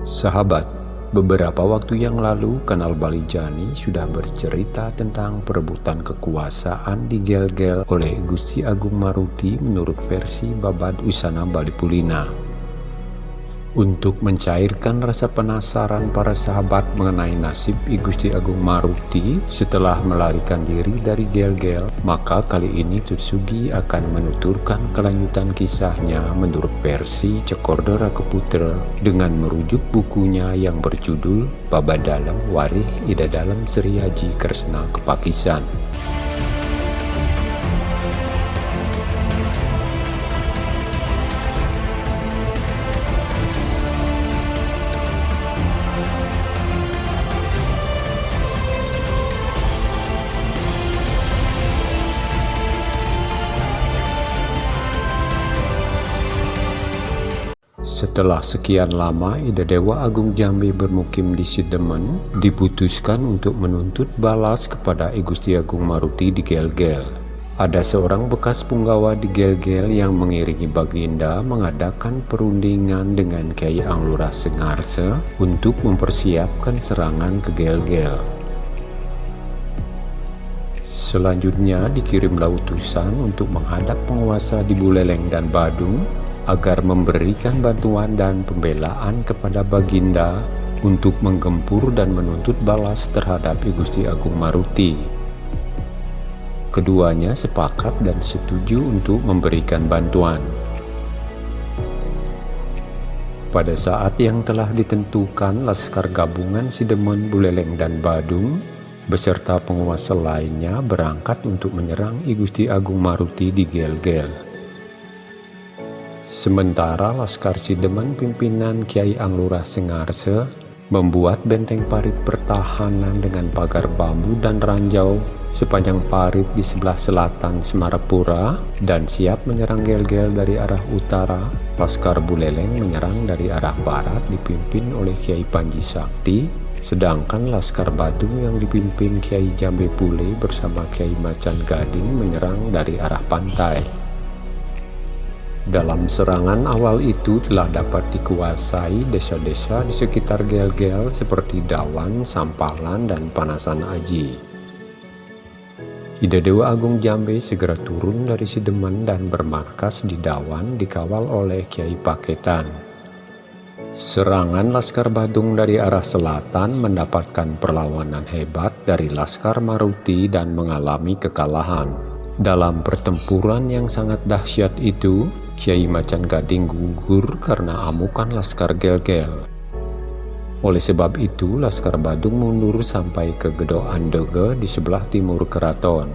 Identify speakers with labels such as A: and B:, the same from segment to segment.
A: Sahabat, beberapa waktu yang lalu Kanal Balijani sudah bercerita tentang perebutan kekuasaan di Gel-Gel oleh Gusti Agung Maruti menurut versi Babad Usana Balipulina untuk mencairkan rasa penasaran para sahabat mengenai nasib I Gusti Agung Maruti setelah melarikan diri dari Gel-Gel, maka kali ini Tutsugi akan menuturkan kelanjutan kisahnya menurut versi Cekordora Keputra dengan merujuk bukunya yang berjudul Baba Dalam Warih Ida Dalam Sri Haji Kresna Kepakisan. Setelah sekian lama Ida Dewa Agung Jambi bermukim di Sidemen, diputuskan untuk menuntut balas kepada I Gusti Agung Maruti di Gel-Gel. Ada seorang bekas punggawa di Gel-Gel yang mengiringi Baginda mengadakan perundingan dengan Kiai Anglurah Sengarse untuk mempersiapkan serangan ke Gel-Gel. Selanjutnya dikirimlah utusan untuk menghadap penguasa di Buleleng dan Badung agar memberikan bantuan dan pembelaan kepada Baginda untuk menggempur dan menuntut balas terhadap Gusti Agung Maruti. Keduanya sepakat dan setuju untuk memberikan bantuan. Pada saat yang telah ditentukan, Laskar Gabungan Sidemen, Buleleng, dan Badung beserta penguasa lainnya berangkat untuk menyerang I Gusti Agung Maruti di Gel-Gel. Sementara Laskar Sideman pimpinan Kiai Anglurah Sengarse membuat benteng parit pertahanan dengan pagar bambu dan ranjau sepanjang parit di sebelah selatan Semarapura dan siap menyerang gel-gel dari arah utara. Laskar Buleleng menyerang dari arah barat dipimpin oleh Kiai Panji Sakti, sedangkan Laskar Badung yang dipimpin Kiai Jambe Pule bersama Kiai Macan Gading menyerang dari arah pantai. Dalam serangan awal itu telah dapat dikuasai desa-desa di sekitar Gel-Gel seperti Dawan, Sampalan, dan Panasan Aji. Ida Dewa Agung Jambe segera turun dari Sideman dan bermarkas di Dawan dikawal oleh Kiai Paketan. Serangan Laskar Badung dari arah selatan mendapatkan perlawanan hebat dari Laskar Maruti dan mengalami kekalahan. Dalam pertempuran yang sangat dahsyat itu, Kiai Macan Gading gugur karena amukan Laskar Gel-Gel. Oleh sebab itu, Laskar Badung mundur sampai ke Gedo Andege di sebelah timur keraton.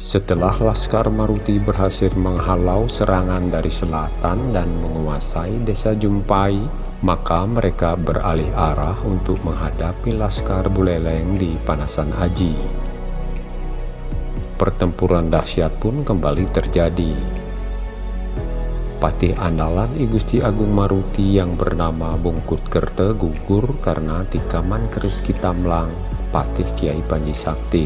A: Setelah Laskar Maruti berhasil menghalau serangan dari selatan dan menguasai desa Jumpai, maka mereka beralih arah untuk menghadapi Laskar Buleleng di Panasan Aji. Pertempuran dahsyat pun kembali terjadi patih andalan I Gusti Agung Maruti yang bernama Bungkut Kerte gugur karena tikaman keris kitamlang patih Kiai Panji Sakti.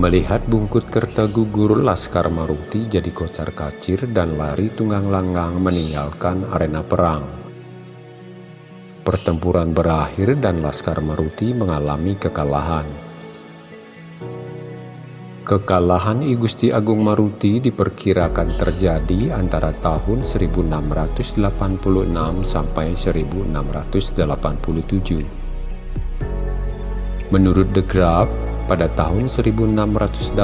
A: Melihat Bungkut Kerte gugur, Laskar Maruti jadi kocar kacir dan lari tunggang langgang meninggalkan arena perang. Pertempuran berakhir dan Laskar Maruti mengalami kekalahan. Kekalahan I Gusti Agung Maruti diperkirakan terjadi antara tahun 1686 sampai 1687. Menurut The Graph, pada tahun 1686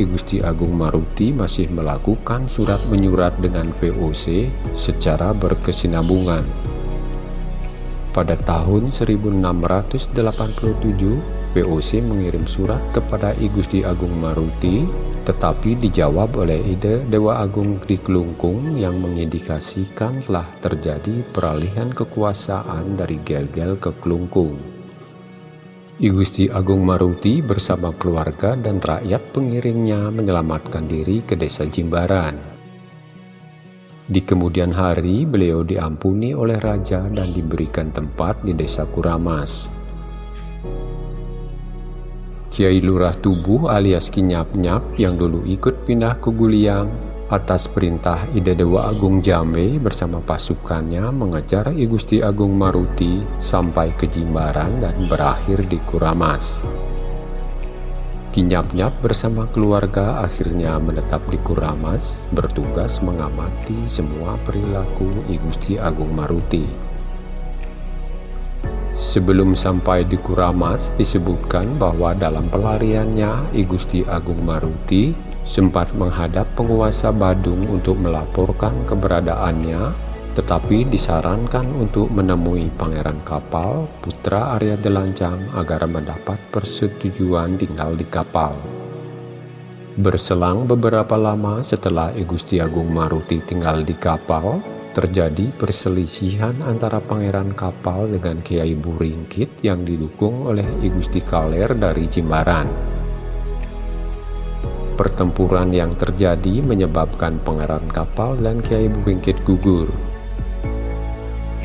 A: I Gusti Agung Maruti masih melakukan surat menyurat dengan VOC secara berkesinambungan. Pada tahun 1687 VOC mengirim surat kepada I Gusti Agung Maruti, tetapi dijawab oleh Ide Dewa Agung di Kelungkung yang mengindikasikan telah terjadi peralihan kekuasaan dari Gel-Gel ke Kelungkung. I Gusti Agung Maruti bersama keluarga dan rakyat pengiringnya menyelamatkan diri ke desa Jimbaran. Di kemudian hari, beliau diampuni oleh raja dan diberikan tempat di desa Kuramas. Kiai Lurah Tubuh alias Kinyap-Nyap yang dulu ikut pindah ke Guliang Atas perintah Ide Dewa Agung Jambe bersama pasukannya mengejar I Gusti Agung Maruti sampai ke Jimbaran dan berakhir di Kuramas. Kinyap-nyap bersama keluarga akhirnya menetap di Kuramas, bertugas mengamati semua perilaku I Gusti Agung Maruti. Sebelum sampai di Kuramas, disebutkan bahwa dalam pelariannya I Agung Maruti sempat menghadap penguasa Badung untuk melaporkan keberadaannya, tetapi disarankan untuk menemui Pangeran Kapal, putra Arya Delancang agar mendapat persetujuan tinggal di kapal. Berselang beberapa lama setelah I Agung Maruti tinggal di kapal, terjadi perselisihan antara Pangeran Kapal dengan Kiai Buringkit yang didukung oleh I Gusti Kaler dari Jimbaran. Pertempuran yang terjadi menyebabkan pangeran kapal dan Kiai Buringkit gugur.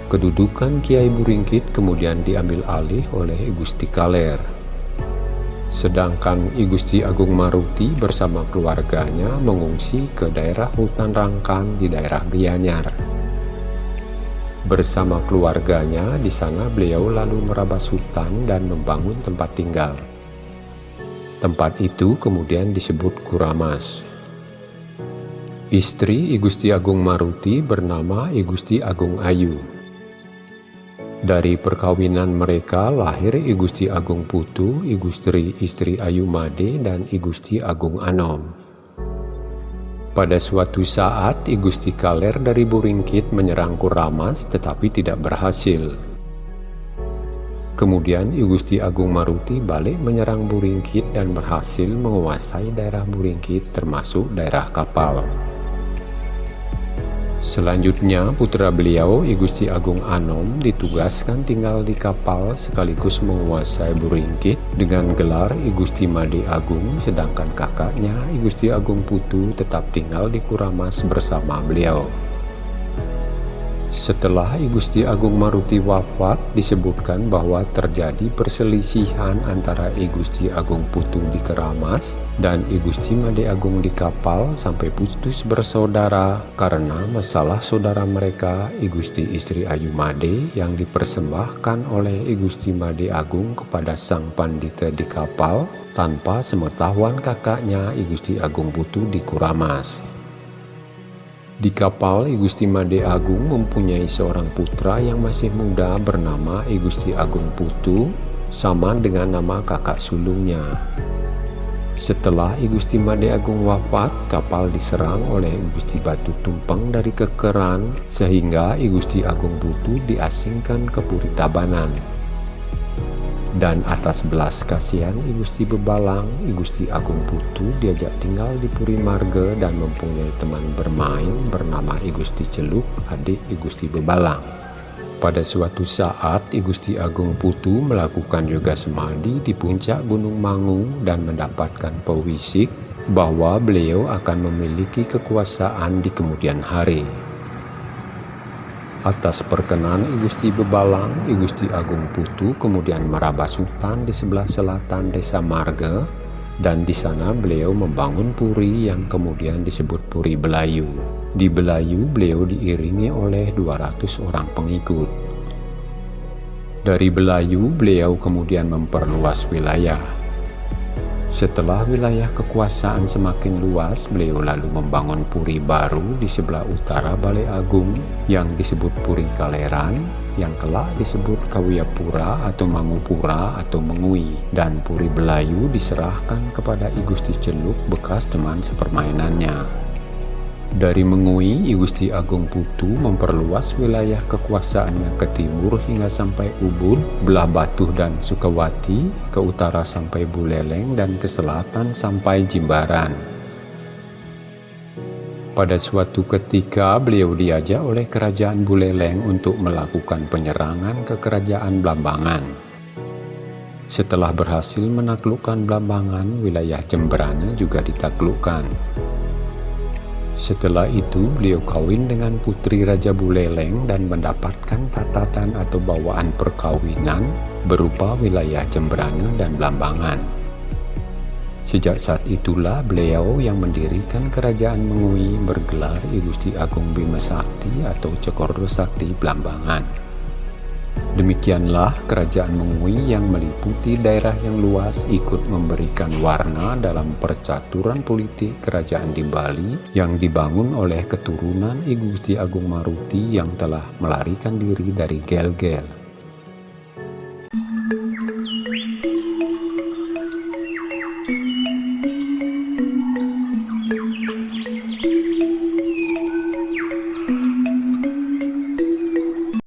A: Kedudukan Kiai Buringkit kemudian diambil alih oleh Gusti Kaler. Sedangkan I Gusti Agung Maruti bersama keluarganya mengungsi ke daerah hutan Rangkan di daerah Gianyar. Bersama keluarganya di sana beliau lalu merabas hutan dan membangun tempat tinggal. Tempat itu kemudian disebut Kuramas. Istri I Agung Maruti bernama I Agung Ayu. Dari perkawinan mereka lahir I Agung Putu, I Gusti Istri Ayu Made, dan I Agung Anom. Pada suatu saat, I Gusti Kaler dari Buringkit menyerang Kuramas tetapi tidak berhasil. Kemudian I Gusti Agung Maruti balik menyerang Buringkit dan berhasil menguasai daerah Buringkit termasuk daerah kapal. Selanjutnya putra beliau I Gusti Agung Anom ditugaskan tinggal di kapal sekaligus menguasai Buringkit dengan gelar I Gusti Made Agung sedangkan kakaknya I Gusti Agung Putu tetap tinggal di Kuramas bersama beliau. Setelah I Gusti Agung Maruti wafat, disebutkan bahwa terjadi perselisihan antara I Gusti Agung Putu di Keramas dan I Gusti Made Agung di kapal sampai putus bersaudara karena masalah saudara mereka I Gusti Istri Ayu Made yang dipersembahkan oleh I Gusti Made Agung kepada sang pandita di kapal tanpa semetahuan kakaknya I Gusti Agung Putu di Kuramas. Di kapal, I Gusti Made Agung mempunyai seorang putra yang masih muda bernama I Gusti Agung Putu, sama dengan nama kakak sulungnya. Setelah I Gusti Made Agung wafat, kapal diserang oleh I Gusti Batu Tumpeng dari kekeran, sehingga I Gusti Agung Putu diasingkan ke Puri Tabanan dan atas belas kasihan I Gusti Bebalang, I Gusti Agung Putu diajak tinggal di Puri Marga dan mempunyai teman bermain bernama I Gusti Celuk, adik I Gusti Bebalang. Pada suatu saat, I Gusti Agung Putu melakukan yoga semadi di puncak Gunung Mangu dan mendapatkan pewisik bahwa beliau akan memiliki kekuasaan di kemudian hari. Atas perkenan I Gusti Bebalang, I Gusti Agung Putu kemudian merabas hutan di sebelah selatan desa Marga dan di sana beliau membangun puri yang kemudian disebut Puri Belayu. Di Belayu beliau diiringi oleh 200 orang pengikut. Dari Belayu beliau kemudian memperluas wilayah setelah wilayah kekuasaan semakin luas, beliau lalu membangun puri baru di sebelah utara Balai Agung yang disebut Puri Kaleran, yang kelak disebut Kawiyapura atau Mangupura atau Mengui, dan Puri Belayu diserahkan kepada I Gusti Celuk bekas teman sepermainannya. Dari Mengui, I Gusti Agung Putu memperluas wilayah kekuasaannya ke timur hingga sampai Ubud, Belah Batuh dan Sukawati, ke utara sampai Buleleng dan ke selatan sampai Jimbaran. Pada suatu ketika beliau diajak oleh kerajaan Buleleng untuk melakukan penyerangan ke kerajaan Blambangan. Setelah berhasil menaklukkan Blambangan, wilayah Jemberana juga ditaklukkan. Setelah itu beliau kawin dengan putri Raja Buleleng dan mendapatkan tatatan atau bawaan perkawinan berupa wilayah Jembrana dan Blambangan. Sejak saat itulah beliau yang mendirikan kerajaan Mengui bergelar I Gusti Agung Bima Sakti atau Cokoro Sakti Blambangan. Demikianlah kerajaan Mengui yang meliputi daerah yang luas ikut memberikan warna dalam percaturan politik kerajaan di Bali yang dibangun oleh keturunan I Gusti Agung Maruti yang telah melarikan diri dari Gel-Gel.